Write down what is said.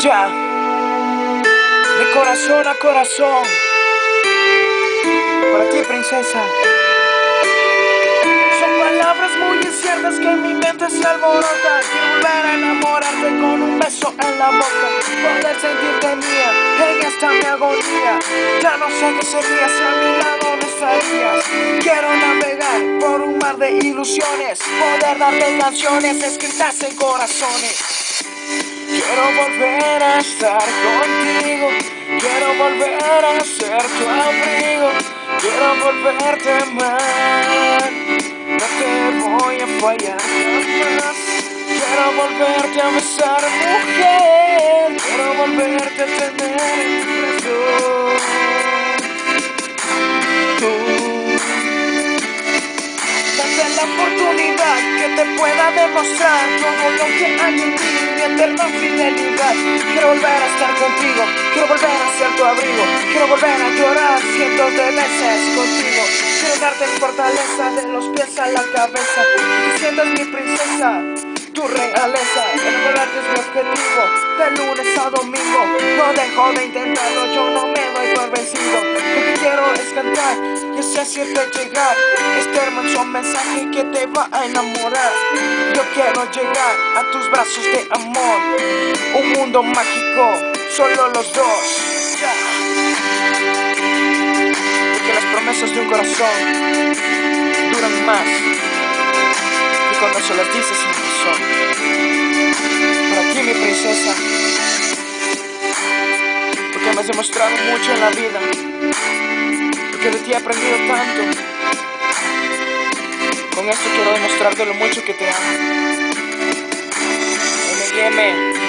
Ya, de corazón a corazón, para ti princesa. Son palabras muy inciertas que en mi mente se alborotan. Quiero volver a enamorarte con un beso en la boca, poder sentirte mía en esta mi agonía. Ya no sé qué sería si a mi lado no estarías. Quiero navegar por un mar de ilusiones, poder darte canciones escritas en corazones. Quiero volver a estar contigo, quiero volver a ser tu abrigo, quiero volverte a amar, no te voy a fallar jamás. Quiero volverte a besar, mujer, quiero volverte a tener oportunidad que te pueda demostrar todo lo que hay en ti eterna fidelidad. Quiero volver a estar contigo, quiero volver a ser tu abrigo, quiero volver a llorar cientos de veces contigo. Quiero darte fortaleza de los pies a la cabeza, que mi princesa, tu realeza. Enamorarte es mi objetivo, de lunes a domingo. No dejo de intentarlo, yo no me doy por vencido. Lo que quiero es cantar y así hacerte llegar este hermoso mensaje que te va a enamorar. Yo quiero llegar a tus brazos de amor, un mundo mágico, solo los dos. Porque las promesas de un corazón duran más que cuando se las dices sin razón. Para ti, mi princesa, porque me has demostrado mucho en la vida, porque de ti he aprendido tanto. Con esto quiero demostrarte lo mucho que te amo. M&M